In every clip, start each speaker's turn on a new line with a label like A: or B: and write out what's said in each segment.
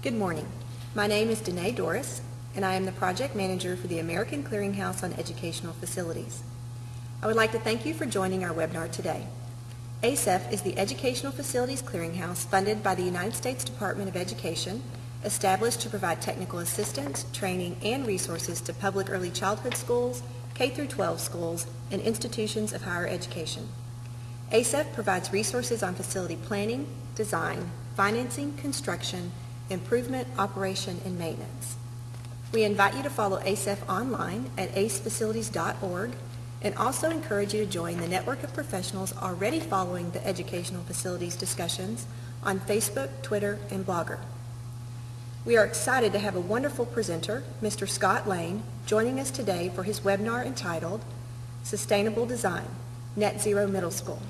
A: Good morning. My name is Danae Doris, and I am the project manager for the American Clearinghouse on Educational Facilities. I would like to thank you for joining our webinar today. ACEF is the Educational Facilities Clearinghouse funded by the United States Department of Education, established to provide technical assistance, training, and resources to public early childhood schools, K through 12 schools, and institutions of higher education. ACEF provides resources on facility planning, design, financing, construction, improvement, operation, and maintenance. We invite you to follow ACEF online at acefacilities.org and also encourage you to join the network of professionals already following the educational facilities discussions on Facebook, Twitter, and Blogger. We are excited to have a wonderful presenter, Mr. Scott Lane, joining us today for his webinar entitled Sustainable Design, Net Zero Middle School.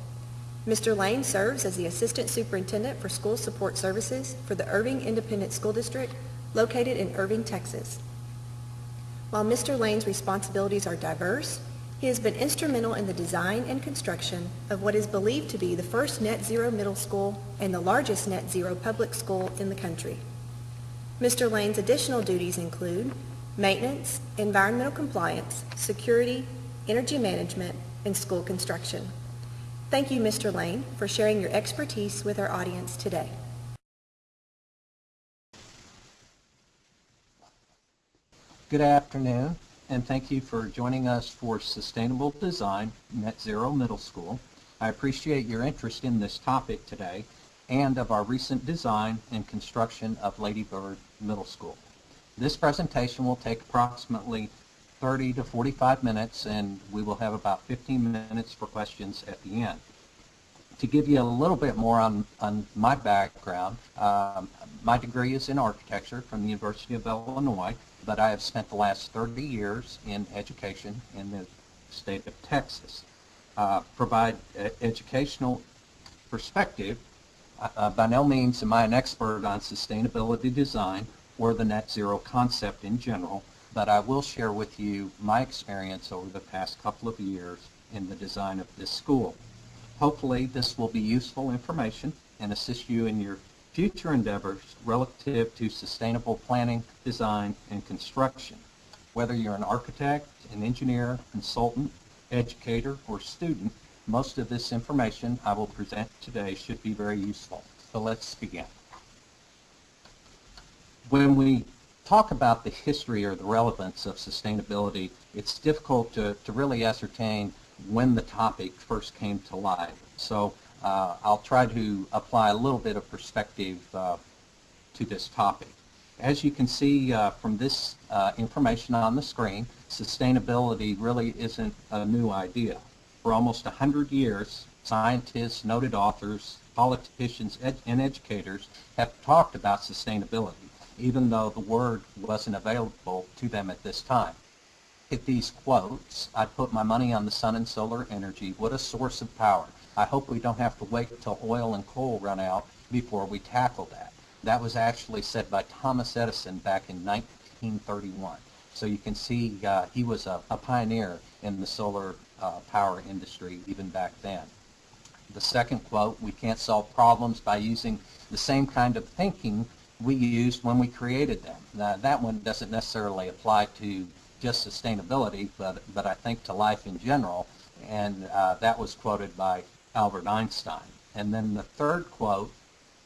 A: Mr. Lane serves as the Assistant Superintendent for School Support Services for the Irving Independent School District located in Irving, Texas. While Mr. Lane's responsibilities are diverse, he has been instrumental in the design and construction of what is believed to be the first net zero middle school and the largest net zero public school in the country. Mr. Lane's additional duties include maintenance, environmental compliance, security, energy management, and school construction. Thank you, Mr. Lane, for sharing your expertise with our audience today.
B: Good afternoon, and thank you for joining us for Sustainable Design Net Zero Middle School. I appreciate your interest in this topic today and of our recent design and construction of Lady Bird Middle School. This presentation will take approximately 30 to 45 minutes and we will have about 15 minutes for questions at the end. To give you a little bit more on, on my background, um, my degree is in architecture from the University of Illinois, but I have spent the last 30 years in education in the state of Texas. Uh, provide educational perspective. Uh, by no means am I an expert on sustainability design or the net zero concept in general, but I will share with you my experience over the past couple of years in the design of this school. Hopefully this will be useful information and assist you in your future endeavors relative to sustainable planning, design, and construction. Whether you're an architect, an engineer, consultant, educator, or student, most of this information I will present today should be very useful. So let's begin. When we talk about the history or the relevance of sustainability, it's difficult to, to really ascertain when the topic first came to light. So uh, I'll try to apply a little bit of perspective uh, to this topic. As you can see uh, from this uh, information on the screen, sustainability really isn't a new idea. For almost 100 years, scientists, noted authors, politicians, ed and educators have talked about sustainability even though the word wasn't available to them at this time. At these quotes, I put my money on the sun and solar energy. What a source of power. I hope we don't have to wait until oil and coal run out before we tackle that. That was actually said by Thomas Edison back in 1931. So you can see uh, he was a, a, pioneer in the solar uh, power industry even back then. The second quote, we can't solve problems by using the same kind of thinking we used when we created them. Now, that one doesn't necessarily apply to just sustainability, but, but I think to life in general, and uh, that was quoted by Albert Einstein. And then the third quote,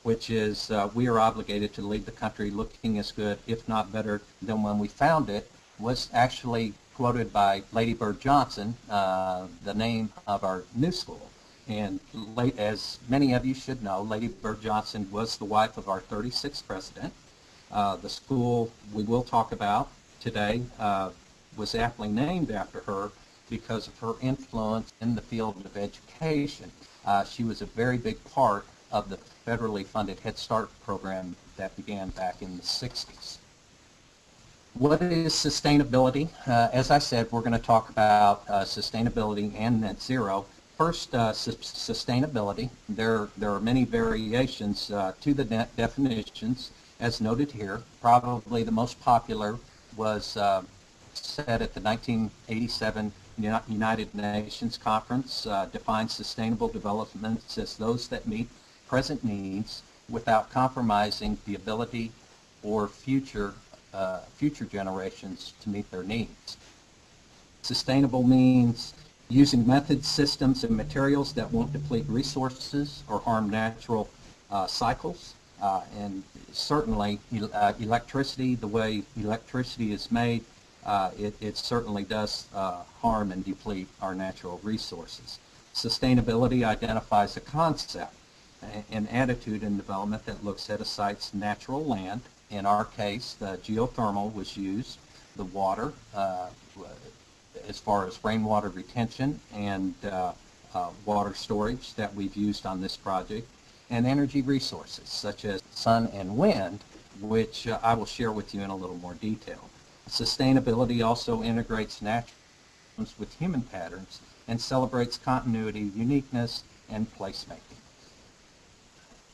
B: which is, uh, we are obligated to leave the country looking as good, if not better, than when we found it, was actually quoted by Lady Bird Johnson, uh, the name of our new school. And late, as many of you should know, Lady Bird Johnson was the wife of our 36th president. Uh, the school we will talk about today uh, was aptly named after her because of her influence in the field of education. Uh, she was a very big part of the federally funded Head Start program that began back in the 60s. What is sustainability? Uh, as I said, we're going to talk about uh, sustainability and net zero First, uh, su sustainability. There, there are many variations uh, to the definitions as noted here. Probably the most popular was uh, said at the 1987 United Nations Conference, uh, defines sustainable development as those that meet present needs without compromising the ability or future, uh, future generations to meet their needs. Sustainable means using methods, systems, and materials that won't deplete resources or harm natural uh, cycles. Uh, and certainly uh, electricity, the way electricity is made, uh, it, it certainly does uh, harm and deplete our natural resources. Sustainability identifies a concept, an attitude in development that looks at a site's natural land. In our case, the geothermal was used, the water, uh, as far as rainwater retention and uh, uh, water storage that we've used on this project, and energy resources such as sun and wind, which uh, I will share with you in a little more detail. Sustainability also integrates natural with human patterns and celebrates continuity, uniqueness, and placemaking.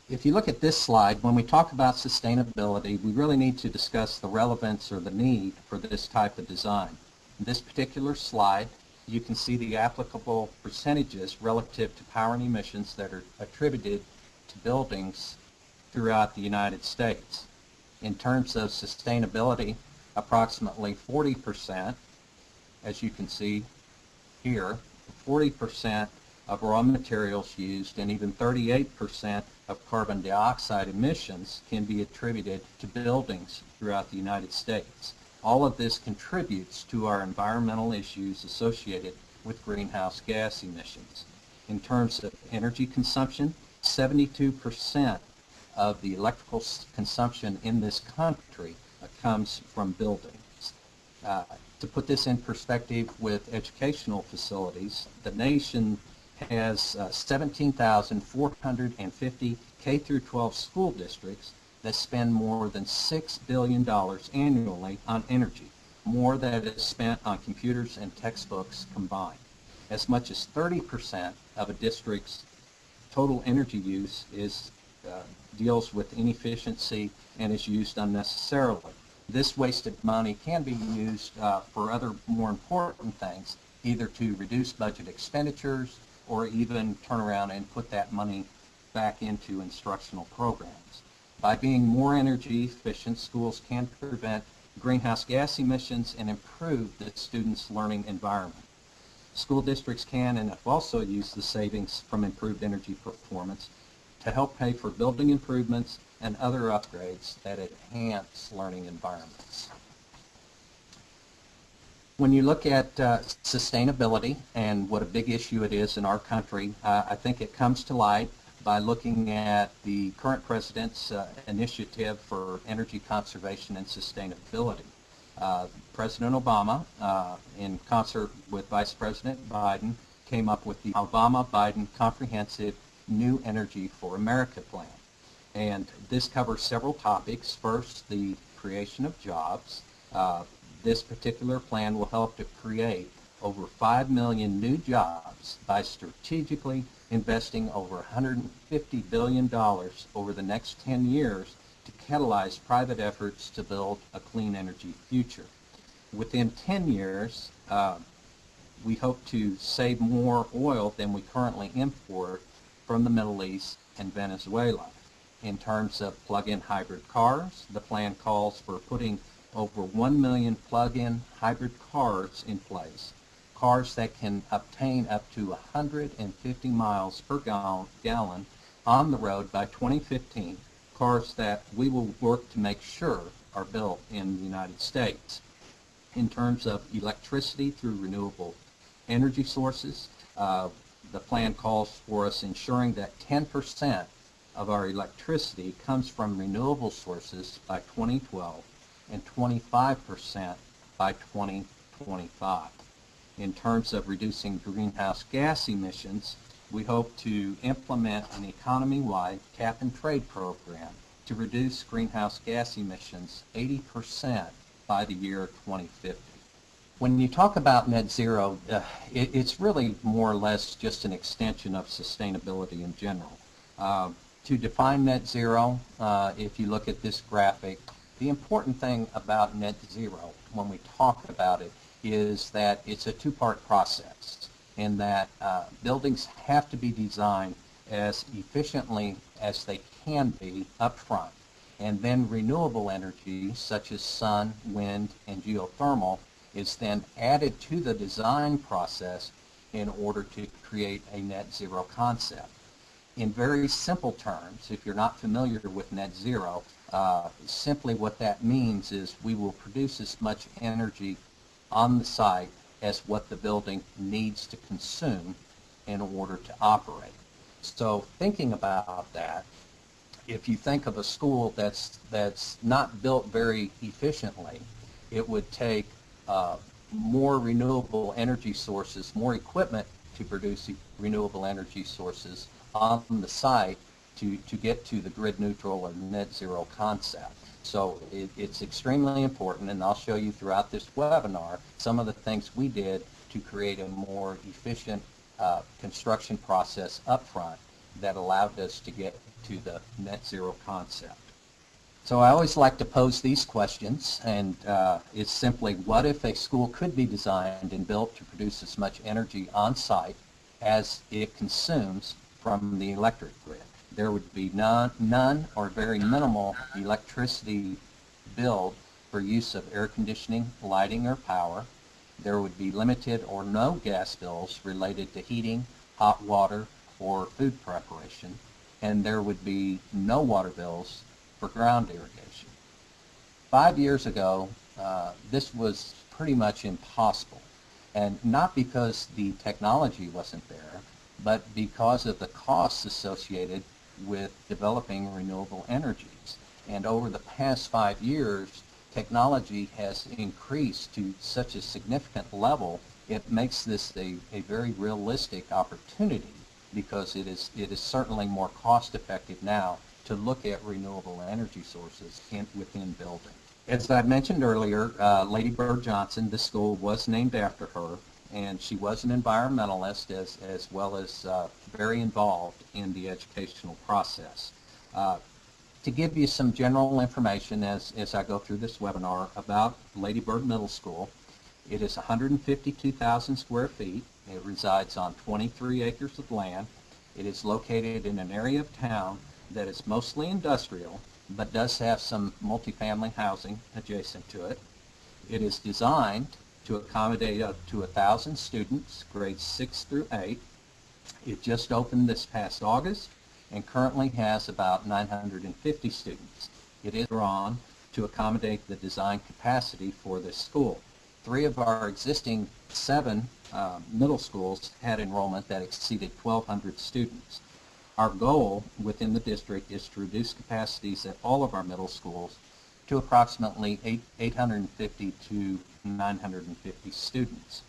B: If you look at this slide, when we talk about sustainability, we really need to discuss the relevance or the need for this type of design. In this particular slide, you can see the applicable percentages relative to power and emissions that are attributed to buildings throughout the United States. In terms of sustainability, approximately 40%, as you can see here, 40% of raw materials used and even 38% of carbon dioxide emissions can be attributed to buildings throughout the United States. All of this contributes to our environmental issues associated with greenhouse gas emissions. In terms of energy consumption, 72% of the electrical consumption in this country comes from buildings. Uh, to put this in perspective with educational facilities, the nation has uh, 17,450 K through 12 school districts that spend more than $6 billion annually on energy, more than that is spent on computers and textbooks combined. As much as 30% of a district's total energy use is, uh, deals with inefficiency and is used unnecessarily. This wasted money can be used uh, for other more important things, either to reduce budget expenditures or even turn around and put that money back into instructional programs. By being more energy efficient, schools can prevent greenhouse gas emissions and improve the students' learning environment. School districts can and have also used the savings from improved energy performance to help pay for building improvements and other upgrades that enhance learning environments. When you look at uh, sustainability and what a big issue it is in our country, uh, I think it comes to light by looking at the current president's uh, initiative for energy conservation and sustainability. Uh, President Obama, uh, in concert with Vice President Biden, came up with the Obama-Biden Comprehensive New Energy for America Plan. And this covers several topics. First, the creation of jobs. Uh, this particular plan will help to create over 5 million new jobs by strategically investing over $150 billion over the next 10 years to catalyze private efforts to build a clean energy future. Within 10 years, uh, we hope to save more oil than we currently import from the Middle East and Venezuela. In terms of plug-in hybrid cars, the plan calls for putting over 1 million plug-in hybrid cars in place. Cars that can obtain up to 150 miles per gal- gallon on the road by 2015. Cars that we will work to make sure are built in the United States. In terms of electricity through renewable energy sources, uh, the plan calls for us ensuring that 10% of our electricity comes from renewable sources by 2012 and 25% by 2025. In terms of reducing greenhouse gas emissions, we hope to implement an economy-wide cap and trade program to reduce greenhouse gas emissions 80% by the year 2050. When you talk about net zero, uh, it, it's really more or less just an extension of sustainability in general. Uh, to define net zero, uh, if you look at this graphic, the important thing about net zero when we talk about it is that it's a two-part process in that uh, buildings have to be designed as efficiently as they can be up front. And then renewable energy, such as sun, wind, and geothermal, is then added to the design process in order to create a net zero concept. In very simple terms, if you're not familiar with net zero, uh, simply what that means is we will produce as much energy on the site as what the building needs to consume in order to operate. So thinking about that, if you think of a school that's that's not built very efficiently, it would take uh, more renewable energy sources, more equipment to produce renewable energy sources on the site to, to get to the grid neutral or net zero concept. So it, it's extremely important, and I'll show you throughout this webinar some of the things we did to create a more efficient uh, construction process up front that allowed us to get to the net zero concept. So I always like to pose these questions, and uh, it's simply, what if a school could be designed and built to produce as much energy on site as it consumes from the electric grid? There would be none, none or very minimal electricity billed for use of air conditioning, lighting, or power. There would be limited or no gas bills related to heating, hot water, or food preparation. And there would be no water bills for ground irrigation. Five years ago, uh, this was pretty much impossible. And not because the technology wasn't there, but because of the costs associated with developing renewable energies. And over the past five years, technology has increased to such a significant level, it makes this a, a very realistic opportunity because it is, it is certainly more cost effective now to look at renewable energy sources in, within buildings. As I mentioned earlier, uh, Lady Bird Johnson, the school was named after her, and she was an environmentalist as, as well as uh, very involved in the educational process. Uh, to give you some general information as, as I go through this webinar about Lady Bird Middle School, it is 152,000 square feet. It resides on 23 acres of land. It is located in an area of town that is mostly industrial, but does have some multifamily housing adjacent to it. It is designed to accommodate up to 1,000 students, grades 6 through 8. It just opened this past August and currently has about 950 students. It is drawn to accommodate the design capacity for this school. Three of our existing seven uh, middle schools had enrollment that exceeded 1,200 students. Our goal within the district is to reduce capacities at all of our middle schools to approximately 8, 850 to 950 students.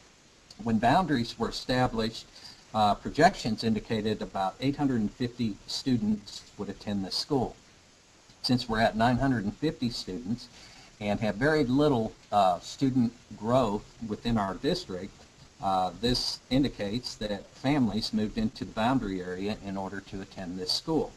B: When boundaries were established, uh, projections indicated about 850 students would attend this school. Since we're at 950 students and have very little uh, student growth within our district, uh, this indicates that families moved into the boundary area in order to attend this school.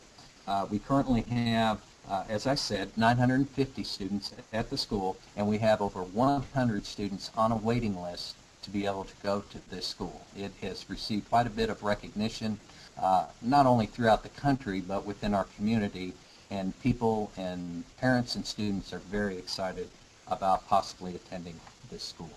B: Uh, we currently have, uh, as I said, 950 students at the school, and we have over 100 students on a waiting list to be able to go to this school. It has received quite a bit of recognition, uh, not only throughout the country, but within our community, and people and parents and students are very excited about possibly attending this school.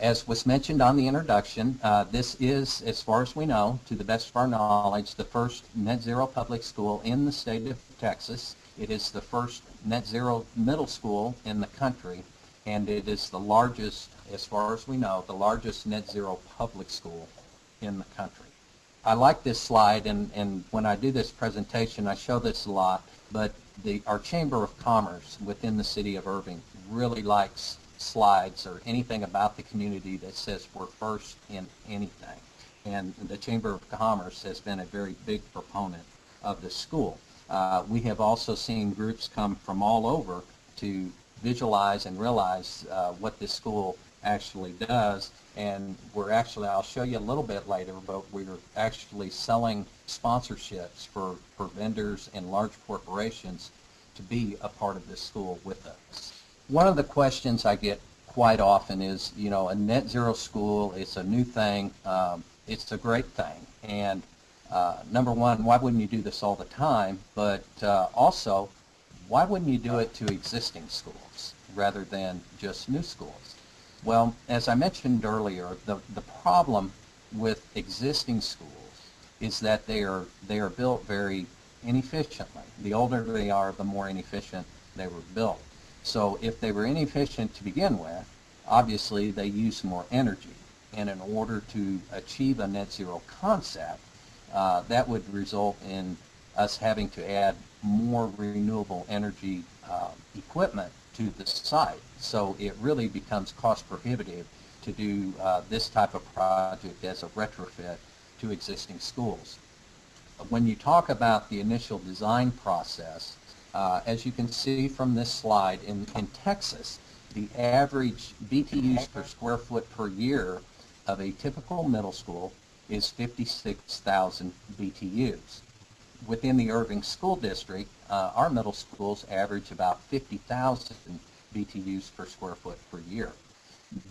B: As was mentioned on the introduction, uh, this is, as far as we know, to the best of our knowledge, the first net zero public school in the state of Texas. It is the first net zero middle school in the country, and it is the largest, as far as we know, the largest net zero public school in the country. I like this slide, and, and when I do this presentation, I show this a lot, but the, our Chamber of Commerce within the city of Irving really likes slides or anything about the community that says we're first in anything. And the Chamber of Commerce has been a very big proponent of the school. Uh, we have also seen groups come from all over to visualize and realize uh, what this school actually does. And we're actually, I'll show you a little bit later, but we're actually selling sponsorships for, for vendors and large corporations to be a part of this school with us. One of the questions I get quite often is, you know, a net zero school, it's a new thing, um, it's a great thing. And uh, number one, why wouldn't you do this all the time? But uh, also, why wouldn't you do it to existing schools rather than just new schools? Well, as I mentioned earlier, the, the problem with existing schools is that they are, they are built very inefficiently. The older they are, the more inefficient they were built. So if they were inefficient to begin with, obviously they use more energy. And in order to achieve a net zero concept, uh, that would result in us having to add more renewable energy uh, equipment to the site. So it really becomes cost prohibitive to do uh, this type of project as a retrofit to existing schools. When you talk about the initial design process, uh, as you can see from this slide, in, in Texas, the average BTUs per square foot per year of a typical middle school is 56,000 BTUs. Within the Irving School District, uh, our middle schools average about 50,000 BTUs per square foot per year.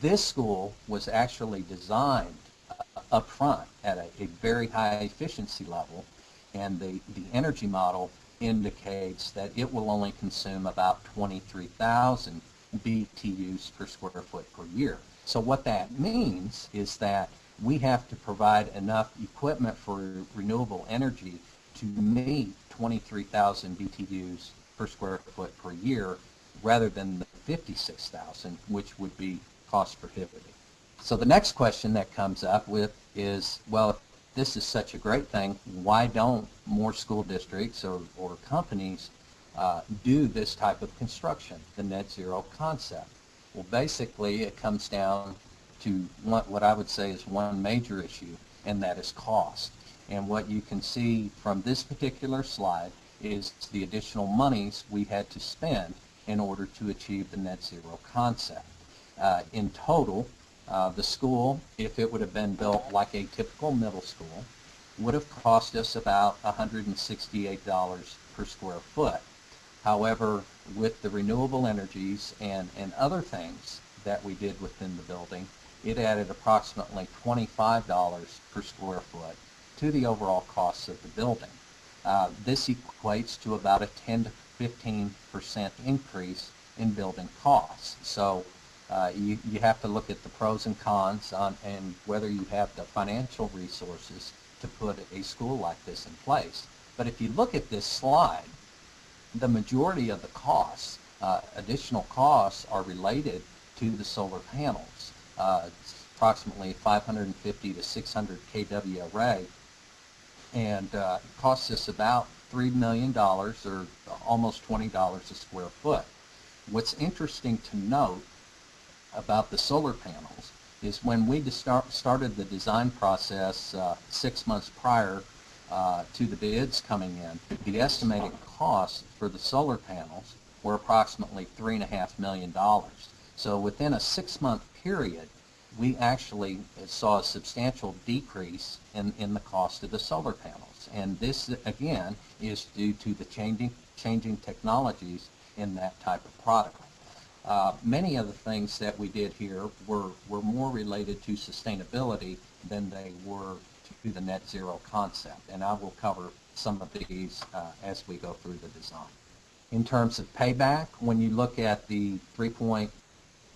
B: This school was actually designed uh, up front at a, a very high efficiency level, and the, the energy model indicates that it will only consume about 23,000 BTUs per square foot per year. So what that means is that we have to provide enough equipment for renewable energy to meet 23,000 BTUs per square foot per year rather than the 56,000, which would be cost prohibitive. So the next question that comes up with is, well, if this is such a great thing, why don't more school districts or, or companies uh, do this type of construction, the net zero concept? Well, basically, it comes down to what, what I would say is one major issue, and that is cost. And what you can see from this particular slide is the additional monies we had to spend in order to achieve the net zero concept. Uh, in total, uh, the school, if it would have been built like a typical middle school, would have cost us about $168 per square foot. However, with the renewable energies and, and other things that we did within the building, it added approximately $25 per square foot to the overall costs of the building. Uh, this equates to about a 10 to 15 percent increase in building costs. So uh, you, you have to look at the pros and cons on, and whether you have the financial resources to put a school like this in place. But if you look at this slide, the majority of the costs, uh, additional costs, are related to the solar panels. Uh, approximately 550 to 600 kW array, and uh, it costs us about $3 million or almost $20 a square foot. What's interesting to note about the solar panels is when we start, started the design process uh, six months prior uh, to the bids coming in, the estimated costs for the solar panels were approximately $3.5 million. So within a six-month period, we actually saw a substantial decrease in, in the cost of the solar panels. And this, again, is due to the changing, changing technologies in that type of product. Uh, many of the things that we did here were, were more related to sustainability than they were to the net zero concept. And I will cover some of these uh, as we go through the design. In terms of payback, when you look at the 3.5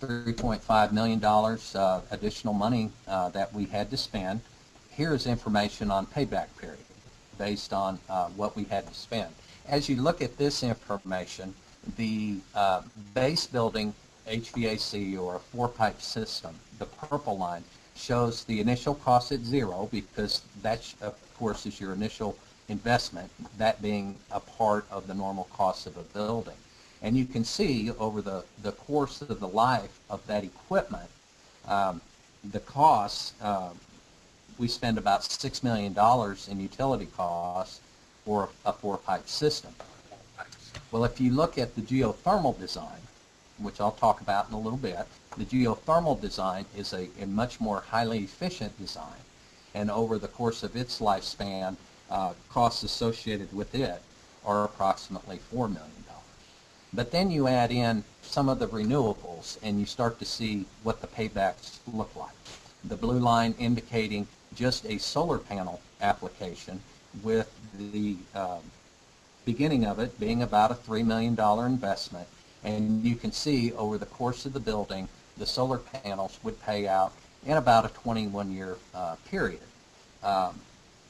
B: $3.5 million uh, additional money uh, that we had to spend. Here is information on payback period based on uh, what we had to spend. As you look at this information, the uh, base building HVAC or four-pipe system, the purple line, shows the initial cost at zero because that, of course, is your initial investment, that being a part of the normal cost of a building. And you can see over the, the course of the life of that equipment, um, the costs, uh, we spend about $6 million in utility costs for a four-pipe system. Well, if you look at the geothermal design, which I'll talk about in a little bit, the geothermal design is a, a much more highly efficient design. And over the course of its lifespan, uh, costs associated with it are approximately $4 million. But then you add in some of the renewables and you start to see what the paybacks look like. The blue line indicating just a solar panel application with the um, beginning of it being about a $3 million investment. And you can see over the course of the building, the solar panels would pay out in about a 21-year uh, period. Um,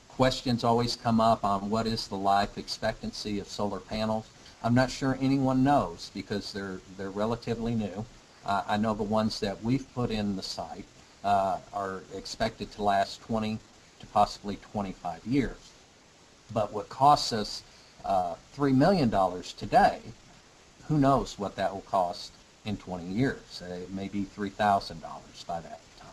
B: questions always come up on what is the life expectancy of solar panels. I'm not sure anyone knows because they're, they're relatively new. Uh, I know the ones that we've put in the site uh, are expected to last 20 to possibly 25 years. But what costs us uh, $3 million today, who knows what that will cost in 20 years. Uh, it may be $3,000 by that time.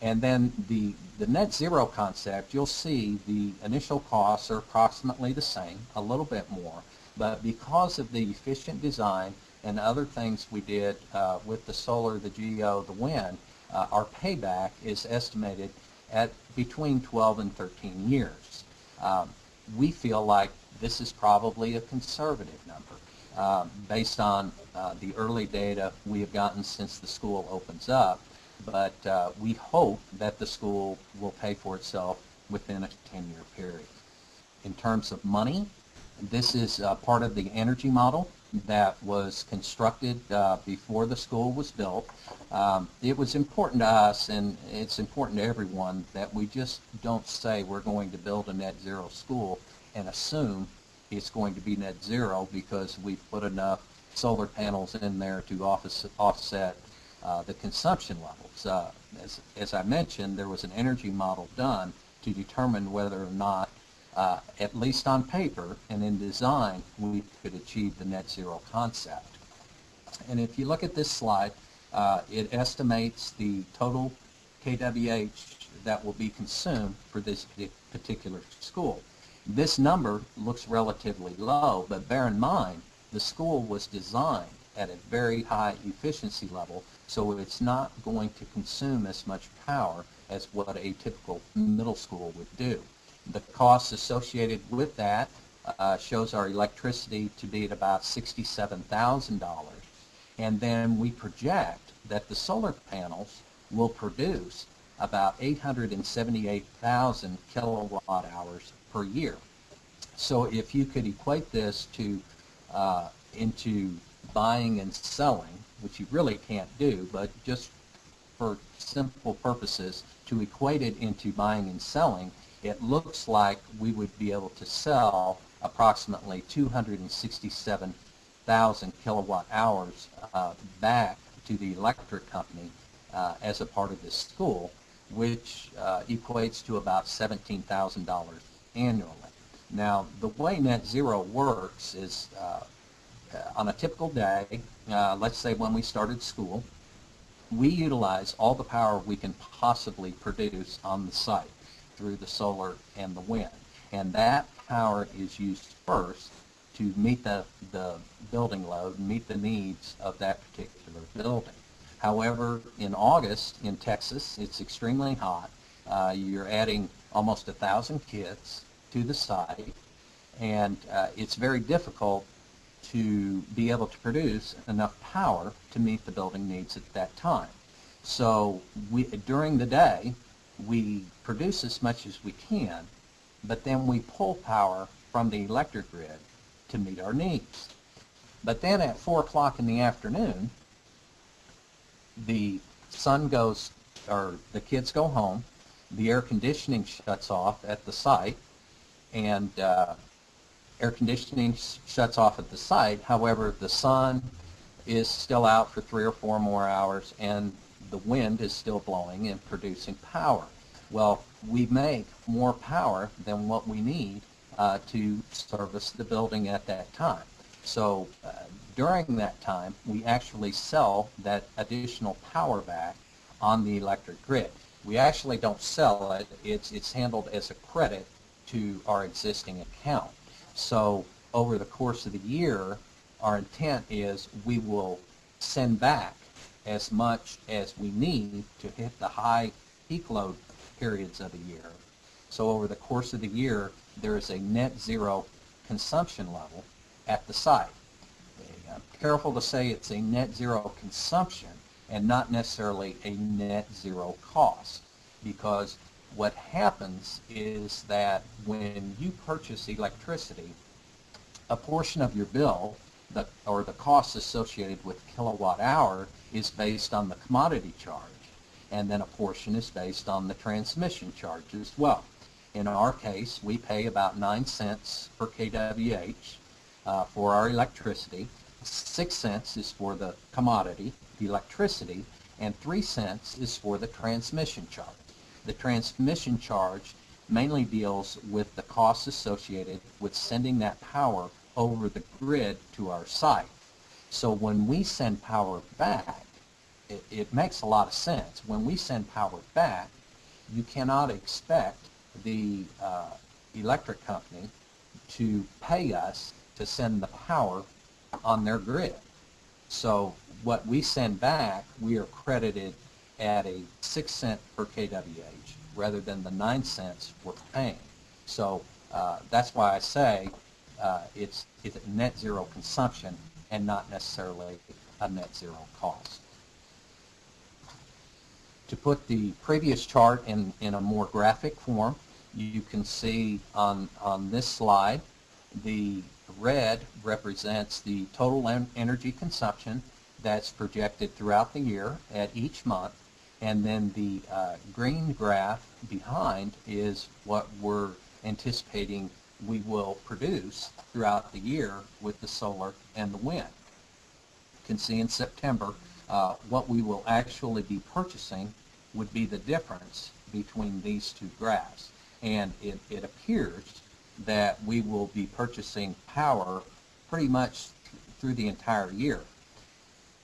B: And then the, the net zero concept, you'll see the initial costs are approximately the same, a little bit more, but because of the efficient design and other things we did uh, with the solar, the geo, the wind, uh, our payback is estimated at between 12 and 13 years. Um, we feel like this is probably a conservative number uh, based on uh, the early data we have gotten since the school opens up, but uh, we hope that the school will pay for itself within a 10-year period. In terms of money, this is uh, part of the energy model that was constructed uh, before the school was built. Um, it was important to us, and it's important to everyone, that we just don't say we're going to build a net zero school and assume it's going to be net zero because we've put enough solar panels in there to office, offset uh, the consumption levels. Uh, as, as I mentioned, there was an energy model done to determine whether or not uh, at least on paper and in design, we could achieve the net zero concept. And if you look at this slide, uh, it estimates the total KWH that will be consumed for this particular school. This number looks relatively low, but bear in mind, the school was designed at a very high efficiency level, so it's not going to consume as much power as what a typical middle school would do. The costs associated with that uh, shows our electricity to be at about $67,000. And then we project that the solar panels will produce about 878,000 kilowatt hours per year. So if you could equate this to uh, into buying and selling, which you really can't do, but just for simple purposes, to equate it into buying and selling, it looks like we would be able to sell approximately 267,000 kilowatt hours uh, back to the electric company uh, as a part of this school, which uh, equates to about $17,000 annually. Now, the way net zero works is uh, on a typical day, uh, let's say when we started school, we utilize all the power we can possibly produce on the site through the solar and the wind. And that power is used first to meet the, the building load, meet the needs of that particular building. However, in August in Texas, it's extremely hot. Uh, you're adding almost a thousand kids to the site, and uh, it's very difficult to be able to produce enough power to meet the building needs at that time. So we, during the day, we produce as much as we can, but then we pull power from the electric grid to meet our needs. But then at 4 o'clock in the afternoon, the sun goes, or the kids go home, the air conditioning shuts off at the site, and uh, air conditioning shuts off at the site. However, the sun is still out for three or four more hours, and the wind is still blowing and producing power. Well, we make more power than what we need uh, to service the building at that time. So uh, during that time, we actually sell that additional power back on the electric grid. We actually don't sell it. It's, it's handled as a credit to our existing account. So over the course of the year, our intent is we will send back as much as we need to hit the high peak load periods of the year. So over the course of the year, there is a net zero consumption level at the site. I'm uh, careful to say it's a net zero consumption and not necessarily a net zero cost because what happens is that when you purchase electricity, a portion of your bill, the, or the cost associated with kilowatt hour, is based on the commodity charge, and then a portion is based on the transmission charge as well. In our case, we pay about 9 cents per kWh uh, for our electricity. 6 cents is for the commodity, the electricity, and 3 cents is for the transmission charge. The transmission charge mainly deals with the costs associated with sending that power over the grid to our site. So when we send power back, it, it makes a lot of sense. When we send power back, you cannot expect the uh, electric company to pay us to send the power on their grid. So what we send back, we are credited at a 6 cent per kWh rather than the 9 cents we're paying. So uh, that's why I say uh, it's, it's net zero consumption and not necessarily a net zero cost. To put the previous chart in, in a more graphic form, you can see on, on this slide the red represents the total en energy consumption that's projected throughout the year at each month and then the uh, green graph behind is what we're anticipating we will produce throughout the year with the solar and the wind. You can see in September uh, what we will actually be purchasing would be the difference between these two graphs. And it, it appears that we will be purchasing power pretty much through the entire year.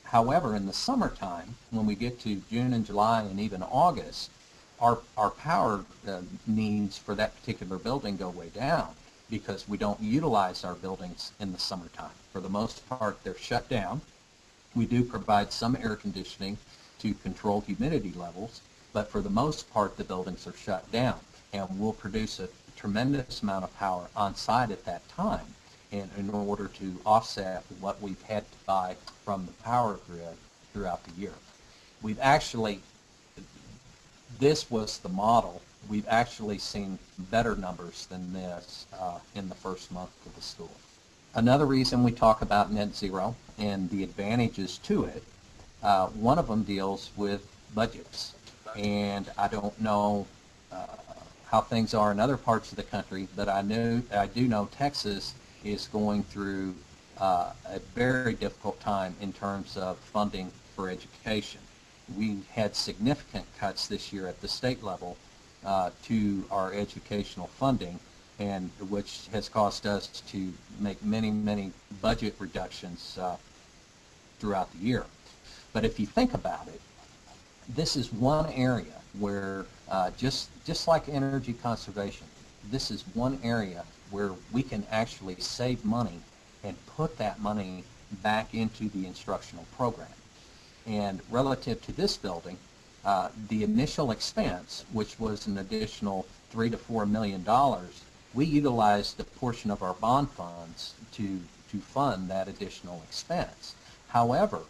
B: However, in the summertime, when we get to June and July and even August, our, our power uh, needs for that particular building go way down because we don't utilize our buildings in the summertime. For the most part, they're shut down. We do provide some air conditioning to control humidity levels, but for the most part, the buildings are shut down. And we'll produce a tremendous amount of power on site at that time in, in order to offset what we've had to buy from the power grid throughout the year. We've actually, this was the model. We've actually seen better numbers than this uh, in the first month of the school. Another reason we talk about net zero and the advantages to it, uh, one of them deals with budgets. And I don't know uh, how things are in other parts of the country, but I know I do know Texas is going through uh, a very difficult time in terms of funding for education. We had significant cuts this year at the state level uh, to our educational funding, and which has caused us to make many, many budget reductions uh, throughout the year. But if you think about it, this is one area where uh, just just like energy conservation, this is one area where we can actually save money and put that money back into the instructional program. And relative to this building, uh, the initial expense, which was an additional three to four million dollars, we utilized a portion of our bond funds to to fund that additional expense. However,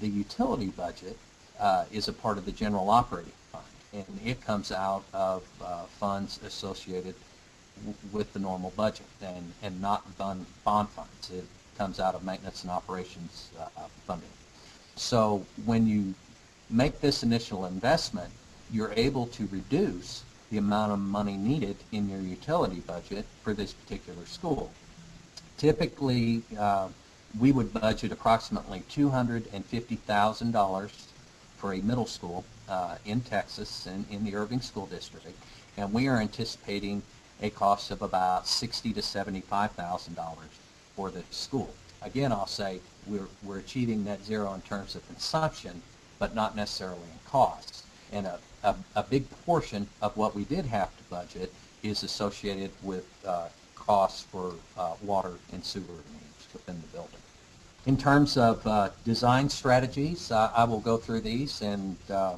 B: the utility budget uh, is a part of the general operating fund, and it comes out of uh, funds associated with the normal budget and, and not bond, bond funds. It comes out of maintenance and operations uh, funding. So when you make this initial investment, you're able to reduce the amount of money needed in your utility budget for this particular school. Typically, uh, we would budget approximately $250,000 for a middle school uh, in Texas and in the Irving School District, and we are anticipating a cost of about sixty to seventy-five thousand dollars for the school. Again, I'll say we're, we're achieving net zero in terms of consumption, but not necessarily in costs. And a, a, a big portion of what we did have to budget is associated with uh, costs for uh, water and sewer needs within the building. In terms of uh, design strategies, I will go through these and uh,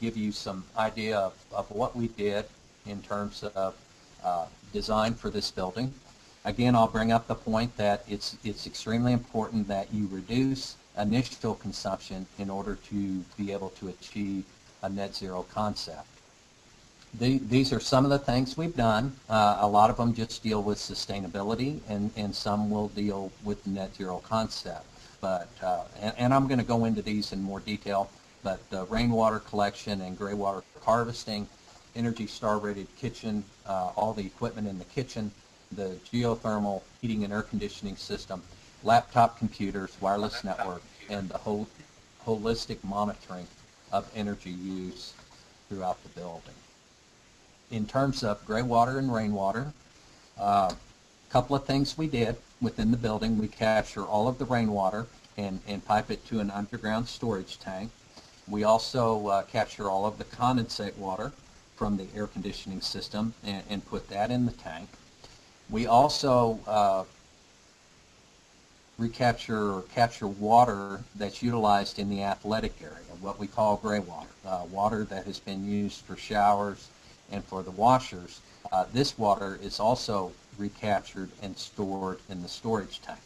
B: give you some idea of, of what we did in terms of uh, design for this building. Again, I'll bring up the point that it's, it's extremely important that you reduce initial consumption in order to be able to achieve a net zero concept. The, these are some of the things we've done. Uh, a lot of them just deal with sustainability, and, and some will deal with the net zero concept. But uh, and, and I'm going to go into these in more detail. But uh, rainwater collection and gray water harvesting, Energy Star rated kitchen, uh, all the equipment in the kitchen, the geothermal heating and air conditioning system, laptop computers, wireless network, and the whole holistic monitoring of energy use throughout the building in terms of gray water and rainwater, a uh, couple of things we did within the building. We capture all of the rainwater and, and pipe it to an underground storage tank. We also uh, capture all of the condensate water from the air conditioning system and, and put that in the tank. We also uh, recapture or capture water that's utilized in the athletic area, what we call gray water, uh, water that has been used for showers, and for the washers, uh, this water is also recaptured and stored in the storage tank.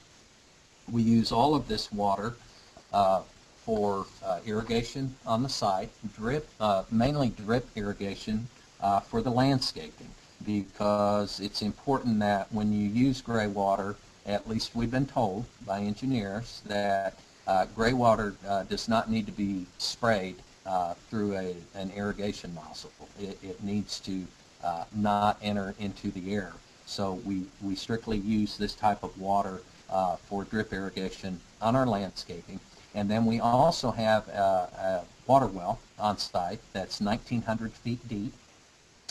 B: We use all of this water uh, for uh, irrigation on the site, drip, uh, mainly drip irrigation uh, for the landscaping because it's important that when you use gray water, at least we've been told by engineers that uh, gray water does not need to be sprayed uh, through a, an irrigation nozzle. It, it needs to uh, not enter into the air. So we, we strictly use this type of water uh, for drip irrigation on our landscaping. And then we also have a, a water well on site that's 1,900 feet deep,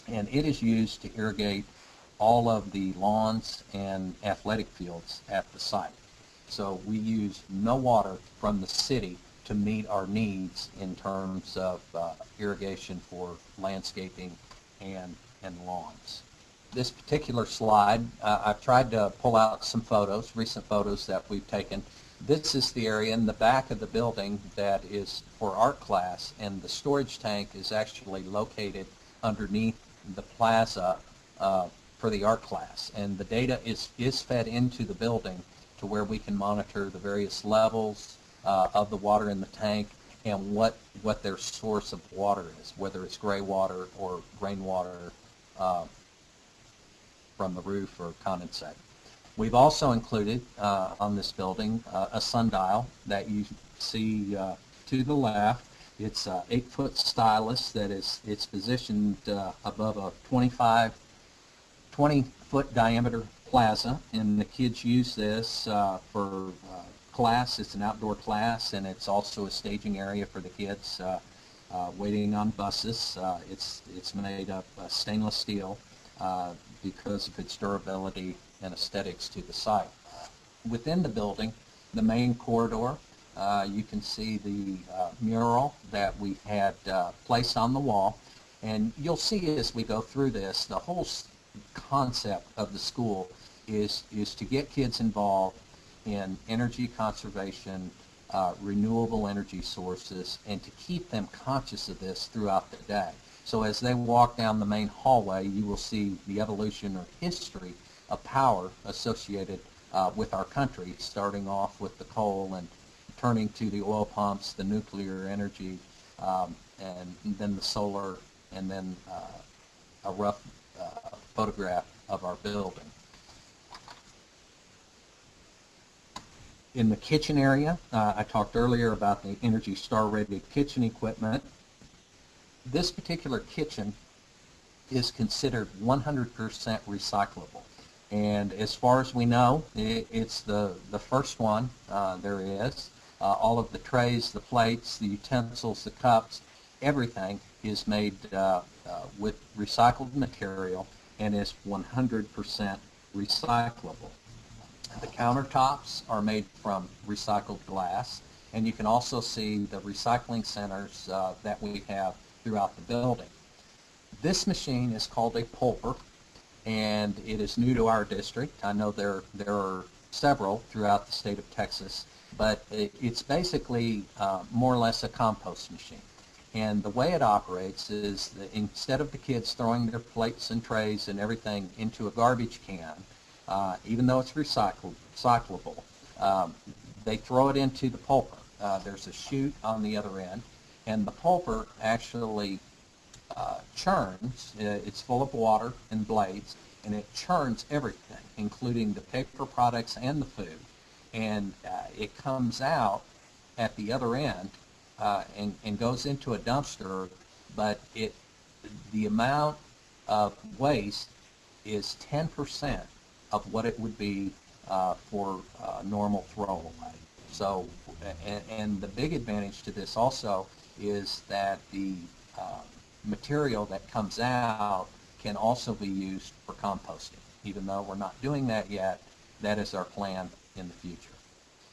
B: and it is used to irrigate all of the lawns and athletic fields at the site. So we use no water from the city to meet our needs in terms of uh, irrigation for landscaping and, and lawns. This particular slide, uh, I've tried to pull out some photos, recent photos that we've taken. This is the area in the back of the building that is for art class, and the storage tank is actually located underneath the plaza uh, for the art class. And the data is, is fed into the building to where we can monitor the various levels, uh, of the water in the tank and what, what their source of water is, whether it's gray water or rainwater uh, from the roof or condensate. We've also included uh, on this building uh, a sundial that you see uh, to the left. It's an eight-foot stylus that is it's positioned uh, above a 25, 20-foot diameter plaza, and the kids use this for class. It's an outdoor class, and it's also a staging area for the kids uh, uh, waiting on buses. Uh, it's, it's made of uh, stainless steel uh, because of its durability and aesthetics to the site. Within the building, the main corridor, uh, you can see the mural that we had placed on the wall. And you'll see as we go through this, the whole concept of the school is, is to get kids involved in energy conservation, uh, renewable energy sources, and to keep them conscious of this throughout the day. So as they walk down the main hallway, you will see the evolution or history of power associated uh, with our country, starting off with the coal and turning to the oil pumps, the nuclear energy, um, and then the solar, and then uh, a rough photograph of our building. In the kitchen area, uh, I talked earlier about the Energy Star rated kitchen equipment. This particular kitchen is considered 100% recyclable. And as far as we know, it, it's the, the first one uh, there is. Uh, all of the trays, the plates, the utensils, the cups, everything is made uh, uh with recycled material and is 100% recyclable. The countertops are made from recycled glass, and you can also see the recycling centers uh, that we have throughout the building. This machine is called a pulper, and it is new to our district. I know there, there are several throughout the state of Texas, but it, it's basically uh, more or less a compost machine. And the way it operates is that instead of the kids throwing their plates and trays and everything into a garbage can, uh, even though it's recyclable. Um, they throw it into the pulper. Uh, there's a chute on the other end, and the pulper actually uh, churns. Uh, It's full of water and blades, and it churns everything, including the paper products and the food. And uh, it comes out at the other end uh, and, and goes into a dumpster, but it the amount of waste is 10% of what it would be uh, for uh, normal throwaway. So, and, and the big advantage to this also is that the uh, material that comes out can also be used for composting. Even though we're not doing that yet, that is our plan in the future.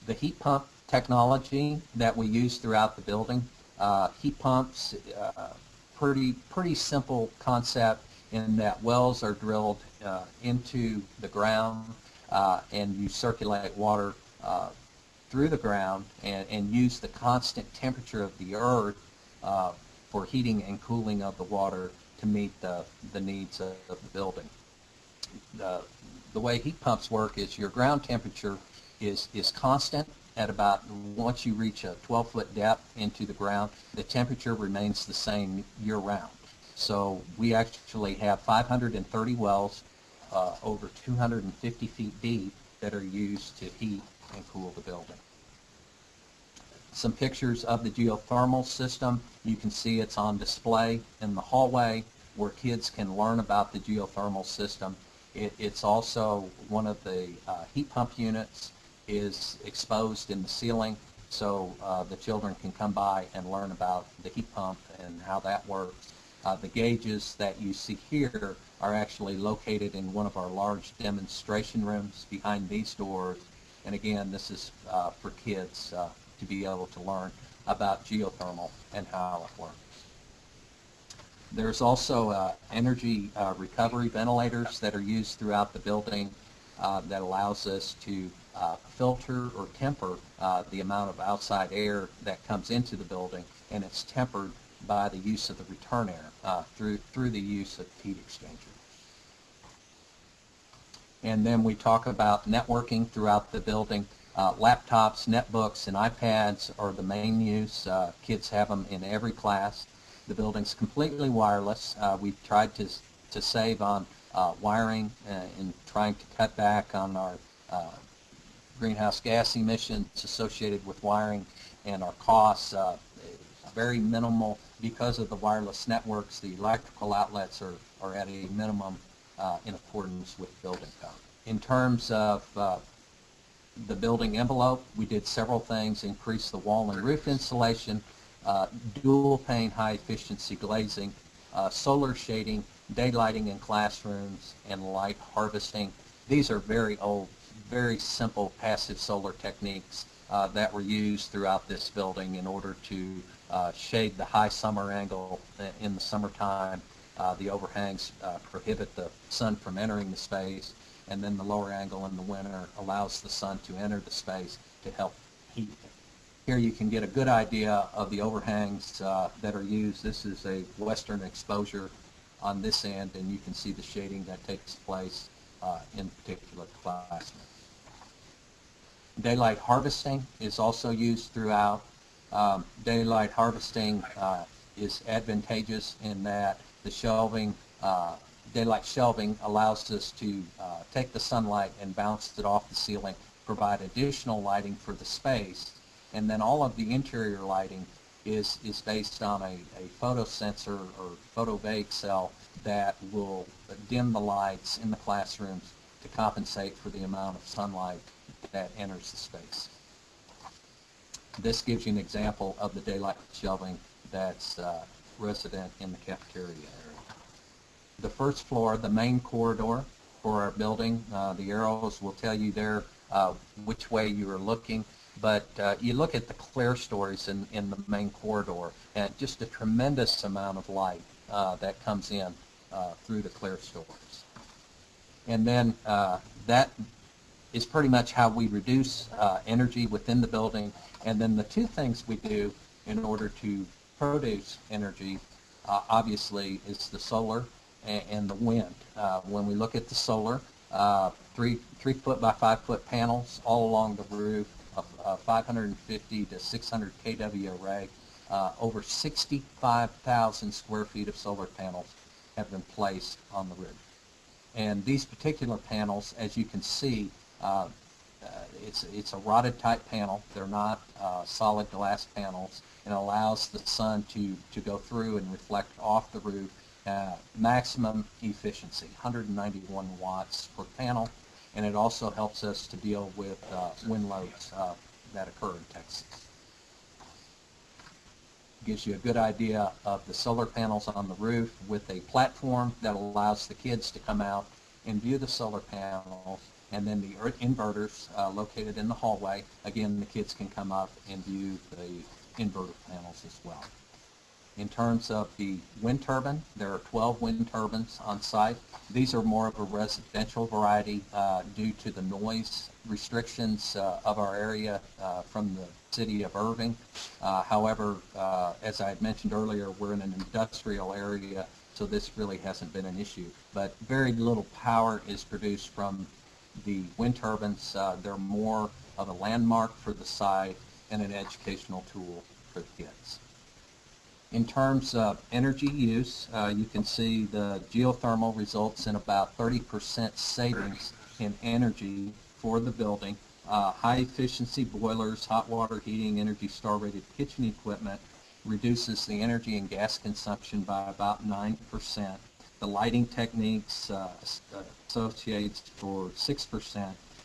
B: The heat pump technology that we use throughout the building, uh, heat pumps, uh, pretty pretty simple concept in that wells are drilled uh, into the ground uh, and you circulate water uh, through the ground and, and use the constant temperature of the earth uh, for heating and cooling of the water to meet the, the needs of, of the building. The, the way heat pumps work is your ground temperature is, is constant at about, once you reach a 12-foot depth into the ground, the temperature remains the same year-round. So we actually have 530 wells uh, over 250 feet deep that are used to heat and cool the building. Some pictures of the geothermal system. You can see it's on display in the hallway where kids can learn about the geothermal system. It, it's also one of the uh, heat pump units is exposed in the ceiling so uh, the children can come by and learn about the heat pump and how that works. Uh, the gauges that you see here are actually located in one of our large demonstration rooms behind these doors. And again, this is uh, for kids uh, to be able to learn about geothermal and how it works. There's also uh, energy uh, recovery ventilators that are used throughout the building that allows us to uh, filter or temper uh, the amount of outside air that comes into the building, and it's tempered by the use of the return air uh, through through the use of heat exchangers. And then we talk about networking throughout the building. Uh, laptops, netbooks, and iPads are the main use. Uh, kids have them in every class. The building's completely wireless. Uh, we've tried to to save on wiring and trying to cut back on our uh, greenhouse gas emissions associated with wiring and our costs. Uh, very minimal because of the wireless networks. The electrical outlets are, are at a minimum uh, in accordance with building code. In terms of uh, the building envelope, we did several things, increase the wall and roof insulation, uh, dual pane high efficiency glazing, uh, solar shading, daylighting in classrooms, and light harvesting. These are very old very simple passive solar techniques uh, that were used throughout this building in order to uh, shade the high summer angle in the summertime. Uh, the overhangs uh, prohibit the sun from entering the space, and then the lower angle in the winter allows the sun to enter the space to help heat it. Here you can get a good idea of the overhangs uh, that are used. This is a western exposure on this end, and you can see the shading that takes place uh, in particular classrooms. Daylight harvesting is also used throughout. Um, daylight harvesting uh, is advantageous in that the shelving, uh, daylight shelving allows us to uh, take the sunlight and bounce it off the ceiling, provide additional lighting for the space, and then all of the interior lighting is, is based on a, a photosensor or photovoltaic cell that will dim the lights in the classrooms to compensate for the amount of sunlight that enters the space. This gives you an example of the daylight shelving that's uh, resident in the cafeteria area. The first floor, the main corridor for our building, uh, the arrows will tell you there uh, which way you are looking, but uh, you look at the clerestories in, in the main corridor, and just a tremendous amount of light uh, that comes in uh, through the clerestories. And then that is pretty much how we reduce uh, energy within the building. And then the two things we do in order to produce energy, uh, obviously, is the solar and, and the wind. Uh, when we look at the solar, uh, three three foot by five foot panels all along the roof, a, a 550 to 600 kW array. uh, over 65,000 square feet of solar panels have been placed on the roof. And these particular panels, as you can see, uh, uh, it's, it's a rotted type panel. They're not uh, solid glass panels and allows the sun to, to go through and reflect off the roof. Maximum efficiency, 191 watts per panel, and it also helps us to deal with wind loads that occur in Texas. Gives you a good idea of the solar panels on the roof with a platform that allows the kids to come out and view the solar panels and then the inverters uh, located in the hallway. Again, the kids can come up and view the inverter panels as well. In terms of the wind turbine, there are 12 wind turbines on site. These are more of a residential variety uh, due to the noise restrictions uh, of our area uh, from the city of Irving. Uh, however, uh, as I had mentioned earlier, we're in an industrial area, so this really hasn't been an issue. But very little power is produced from the wind turbines. Uh, they're more of a landmark for the site and an educational tool for the kids. In terms of energy use, uh, you can see the geothermal results in about 30% savings in energy for the building. Uh, high efficiency boilers, hot water heating, Energy Star rated kitchen equipment reduces the energy and gas consumption by about 9%. The lighting techniques uh, associates for 6%,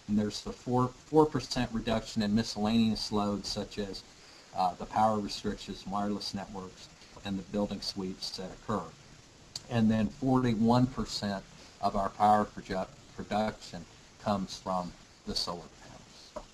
B: and there's the 4, 4% reduction in miscellaneous loads such as uh, the power restrictions, wireless networks, and the building sweeps that occur. And then 41% of our power produ- production comes from the solar panels.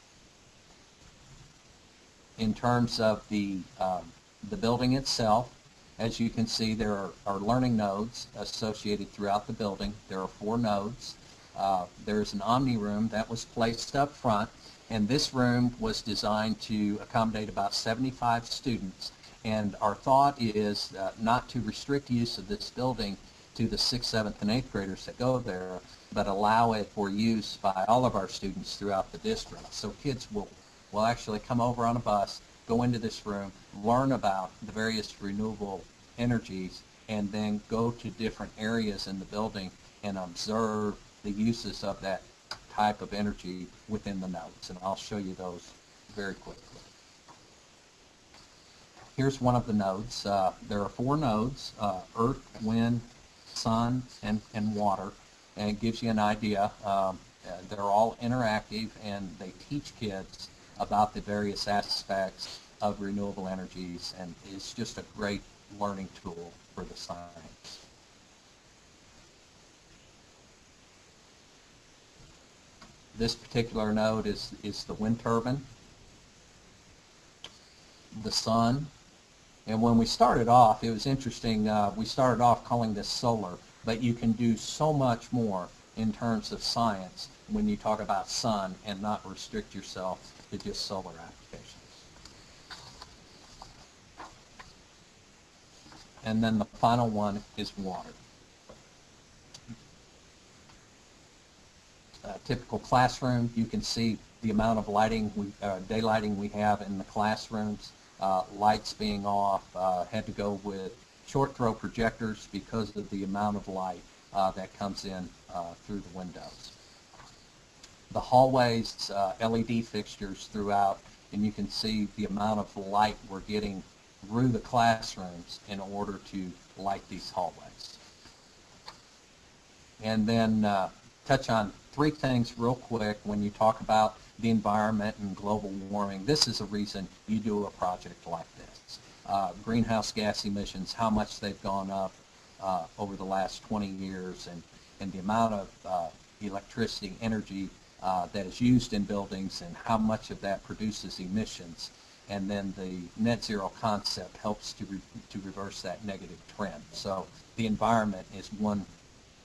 B: In terms of the, um, the building itself, as you can see, there are, are learning nodes associated throughout the building. There are four nodes. Uh, there's an Omni room that was placed up front, and this room was designed to accommodate about 75 students and our thought is uh, not to restrict use of this building to the 6th, 7th, and 8th graders that go there, but allow it for use by all of our students throughout the district. So kids will, will actually come over on a bus, go into this room, learn about the various renewable energies, and then go to different areas in the building and observe the uses of that type of energy within the nodes. And I'll show you those very quickly. Here's one of the nodes. Uh, there are four nodes, uh, earth, wind, sun, and, and water. And it gives you an idea. Um, uh, they're all interactive and they teach kids about the various aspects of renewable energies and it's just a great learning tool for the science. This particular node is, is the wind turbine. The sun and when we started off, it was interesting, uh, we started off calling this solar, but you can do so much more in terms of science when you talk about sun and not restrict yourself to just solar And then the final one is water. A typical classroom, you can see the amount of lighting, we, uh, daylighting we have in the classrooms uh, lights being off, uh, had to go with short throw projectors because of the amount of light uh, that comes in uh, through the windows. The hallways, uh, LED fixtures throughout, and you can see the amount of light we're getting through the classrooms in order to light these hallways. And then uh, touch on three things real quick when you talk about the environment and global warming. This is a reason you do a project like this. Uh, greenhouse gas emissions, how much they've gone up uh, over the last 20 years, and, and the amount of uh, electricity, energy uh, that is used in buildings, and how much of that produces emissions. And then the net zero concept helps to, re to reverse that negative trend. So the environment is one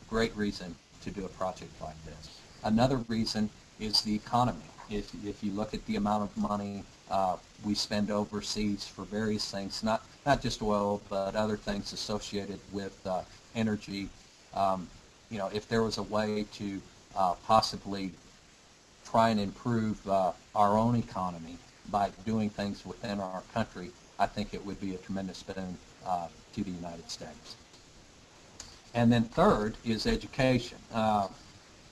B: great reason to do a project like this. Another reason is the economy if, if you look at the amount of money uh, we spend overseas for various things, not, not just oil, but other things associated with uh, energy, um, you know, if there was a way to uh, possibly try and improve uh, our own economy by doing things within our country, I think it would be a tremendous boon uh, to the United States. And then third is education. Uh,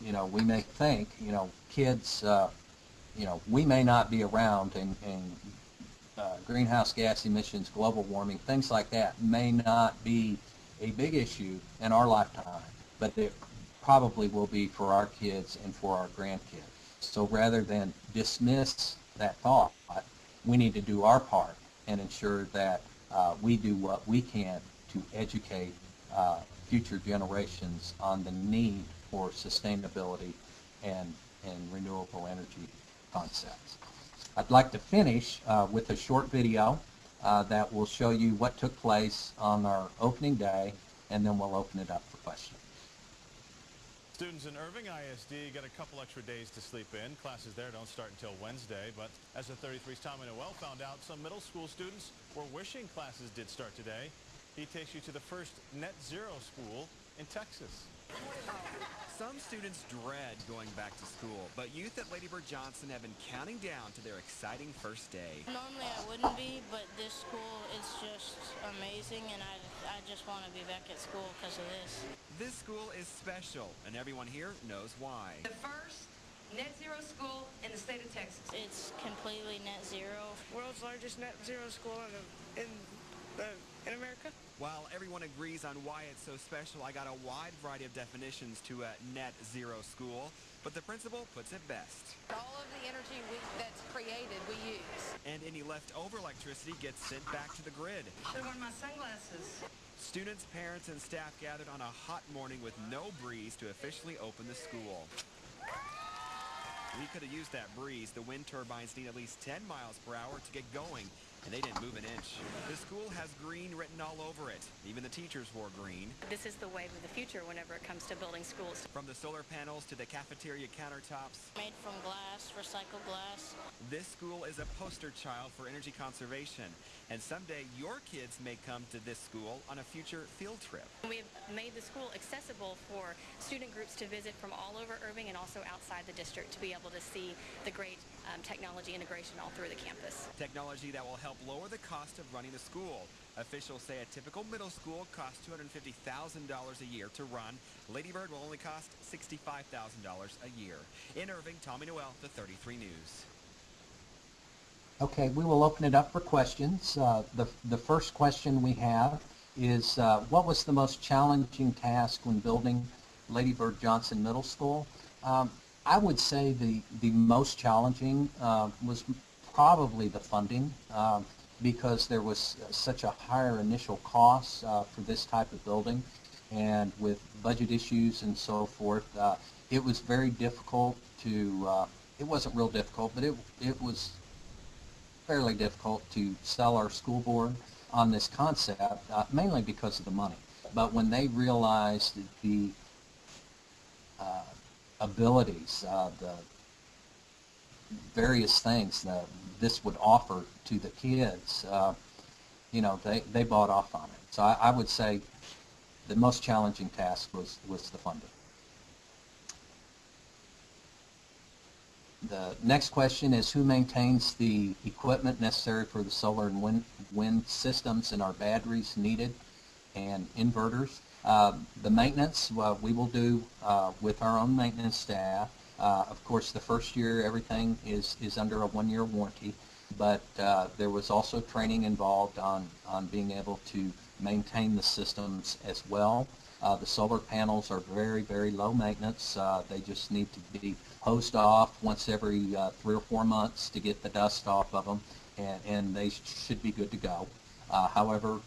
B: you know, we may think, you know, kids, uh, you know, we may not be around and, and uh, greenhouse gas emissions, global warming, things like that may not be a big issue in our lifetime, but it probably will be for our kids and for our grandkids. So rather than dismiss that thought, we need to do our part and ensure that uh, we do what we can to educate uh, future generations on the need for sustainability and, and renewable energy concepts. I'd like to finish uh, with a short video uh, that will show you what took place on our opening day, and then we'll open it up for questions.
C: Students in Irving ISD get a couple extra days to sleep in. Classes there don't start until Wednesday, but as the 33's Tommy Noel found out, some middle school students were wishing classes did start today. He takes you to the first net zero school in Texas.
D: Some students dread going back to school, but youth at Lady Bird Johnson have been counting down to their exciting first day.
E: Normally I wouldn't be, but this school is just amazing and I, I just want to be back at school because of this.
D: This school is special, and everyone here knows why.
F: The first net zero school in the state of Texas.
E: It's completely net zero.
G: world's largest net zero school in, the, in, the, in America.
D: While everyone agrees on why it's so special, I got a wide variety of definitions to a net zero school, but the principal puts it best.
F: All of the energy we, that's created, we use.
D: And any leftover electricity gets sent back to the grid.
F: Should have worn my sunglasses.
D: Students, parents, and staff gathered on a hot morning with no breeze to officially open the school. We could have used that breeze. The wind turbines need at least 10 miles per hour to get going, and they didn't move an inch. The school has green written all over it. Even the teachers wore green.
H: This is the wave of the future whenever it comes to building schools.
D: From the solar panels to the cafeteria countertops,
E: Made from glass, recycled glass.
D: this school is a poster child for energy conservation. And someday your kids may come to this school on a future field trip.
H: We have made the school accessible for student groups to visit from all over Irving and also outside the district to be able to see the great um, technology integration all through the campus.
D: Technology that will help lower the cost of running the school. Officials say a typical middle school costs $250,000 a year to run. Lady Bird will only cost $65,000 a year. In Irving, Tommy Noel, the 33 News.
B: Okay, we will open it up for questions. Uh, the, the first question we have is, uh, what was the most challenging task when building Lady Bird Johnson Middle School? Um, I would say the, the most challenging uh, was probably the funding um, because there was such a higher initial cost uh, for this type of building and with budget issues and so forth, uh, it was very difficult to, uh, it wasn't real difficult, but it, it was fairly difficult to sell our school board on this concept, uh, mainly because of the money. But when they realized the uh, abilities, uh, the various things that this would offer to the kids, uh, you know, they, they bought off on it. So I, I would say the most challenging task was, was the funding. The next question is who maintains the equipment necessary for the solar and wind, wind systems and our batteries needed and inverters? Uh, the maintenance, we will do uh, with our own maintenance staff. Uh, of course, the first year everything is, is under a one-year warranty, but uh, there was also training involved on, on being able to maintain the systems as well. Uh, the solar panels are very, very low maintenance. They just need to be hosed off once every three or four months to get the dust off of them, and, and they should be good to go. However,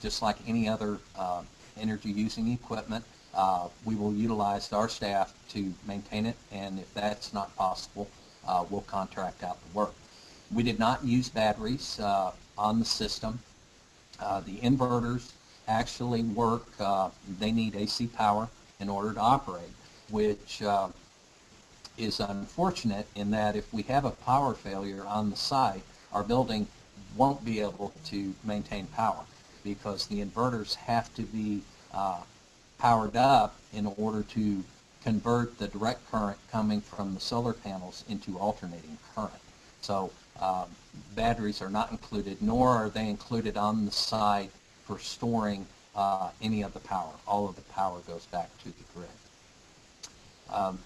B: just like any other uh, energy-using equipment, uh, we will utilize our staff to maintain it, and if that's not possible, uh, we'll contract out the work. We did not use batteries uh, on the system. Uh, the inverters actually work, uh, they need AC power in order to operate, which uh, is unfortunate in that if we have a power failure on the site, our building won't be able to maintain power because the inverters have to be uh, powered up in order to convert the direct current coming from the solar panels into alternating current. So um, batteries are not included, nor are they included on the site for storing uh, any of the power. All of the power goes back to the grid. Um,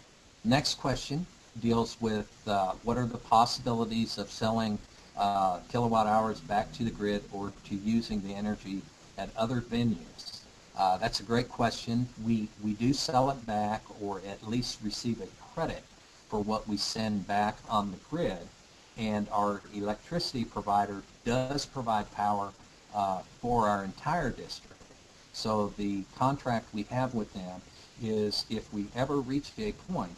B: next question deals with uh, what are the possibilities of selling uh, kilowatt hours back to the grid or to using the energy at other venues? Uh, that's a great question. We, we do sell it back or at least receive a credit for what we send back on the grid. And our electricity provider does provide power uh, for our entire district. So the contract we have with them is if we ever reach a point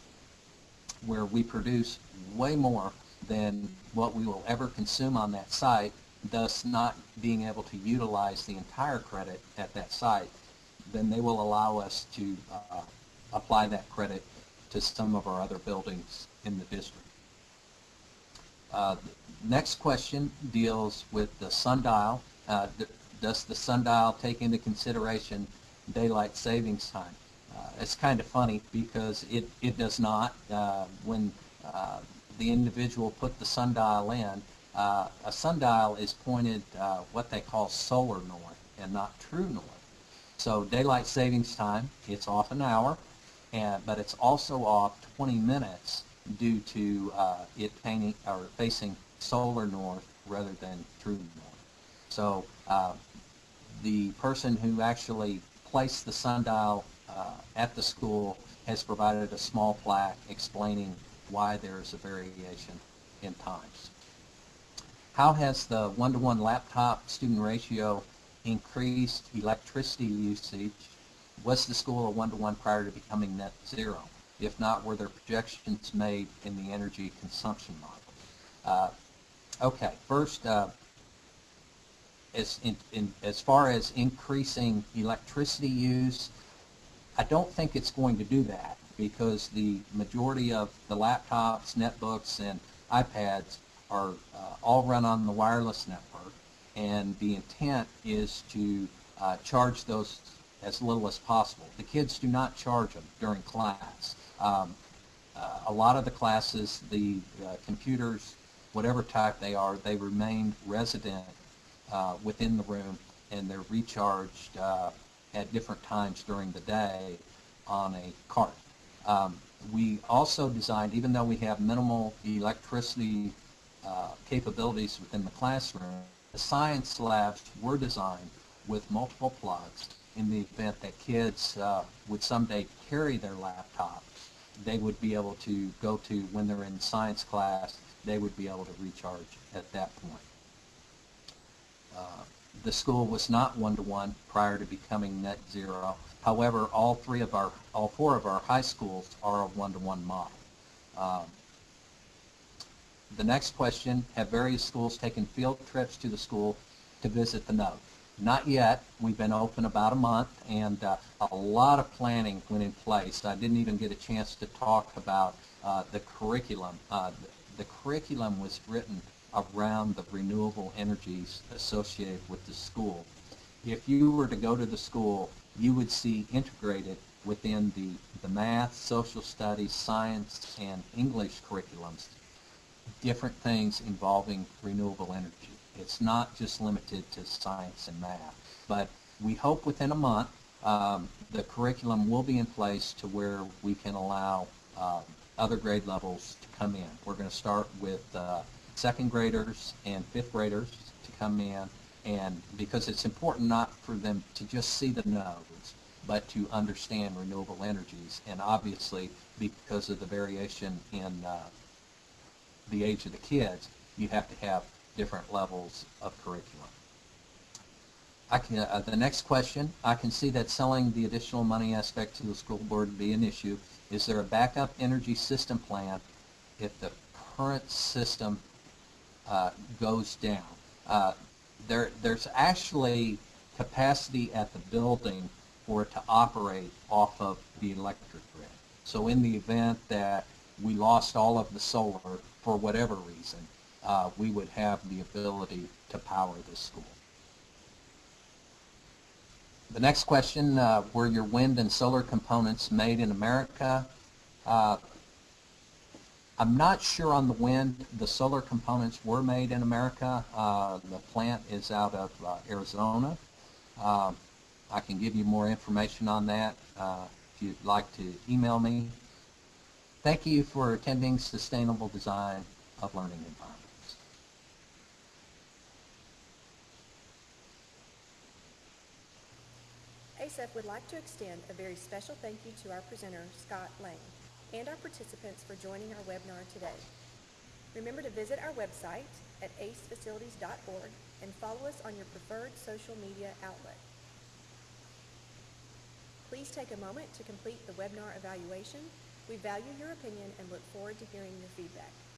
B: where we produce way more than what we will ever consume on that site, thus not being able to utilize the entire credit at that site, then they will allow us to uh, apply that credit to some of our other buildings in the district. Uh, next question deals with the sundial. Uh, does the sundial take into consideration daylight savings time? Uh, it's kind of funny because it, it does not. Uh, when uh, the individual put the sundial in, uh, a sundial is pointed what they call solar north and not true north. So daylight savings time, it's off an hour, and, but it's also off 20 minutes due to uh, it painting, or facing solar north rather than true north. So uh, the person who actually placed the sundial uh, at the school has provided a small plaque explaining why there is a variation in times. How has the one-to-one -one laptop student ratio increased electricity usage? Was the school a one-to-one -one prior to becoming net zero? If not, were there projections made in the energy consumption model? Uh, okay, first, uh, as, in, in, as far as increasing electricity use, I don't think it's going to do that because the majority of the laptops, netbooks, and iPads are uh, all run on the wireless network, and the intent is to uh, charge those as little as possible. The kids do not charge them during class. Um, uh, a lot of the classes, the uh, computers, whatever type they are, they remain resident uh, within the room and they're recharged uh, at different times during the day on a cart. Um, we also designed, even though we have minimal electricity uh, capabilities within the classroom, the science labs were designed with multiple plugs in the event that kids uh, would someday carry their laptop. They would be able to go to, when they're in science class, they would be able to recharge at that point. Uh, the school was not one-to-one -one prior to becoming net zero. However, all three of our, all four of our high schools are a one-to-one -one model. Um, the next question, have various schools taken field trips to the school to visit the node? Not yet. We've been open about a month, and uh, a lot of planning went in place. I didn't even get a chance to talk about uh, the curriculum. Uh, the, the curriculum was written around the renewable energies associated with the school. If you were to go to the school, you would see integrated within the, the math, social studies, science, and English curriculums different things involving renewable energy. It's not just limited to science and math. But we hope within a month um, the curriculum will be in place to where we can allow uh, other grade levels to come in. We're going to start with uh, second graders and fifth graders to come in and because it's important not for them to just see the nodes but to understand renewable energies and obviously because of the variation in uh, the age of the kids you have to have different levels of curriculum. I can, uh, the next question, I can see that selling the additional money aspect to the school board would be an issue. Is there a backup energy system plan if the current system uh, goes down. Uh, there, there's actually capacity at the building for it to operate off of the electric grid. So in the event that we lost all of the solar for whatever reason, uh, we would have the ability to power the school. The next question, uh, were your wind and solar components made in America? Uh, I'm not sure on the wind. The solar components were made in America. Uh, the plant is out of uh, Arizona. Um, I can give you more information on that uh, if you'd like to email me. Thank you for attending Sustainable Design of Learning Environments.
A: ASEF would like to extend a very special thank you to our presenter, Scott Lane, and our participants for joining our webinar today. Remember to visit our website at acefacilities.org and follow us on your preferred social media outlet. Please take a moment to complete the webinar evaluation. We value your opinion and look forward to hearing your feedback.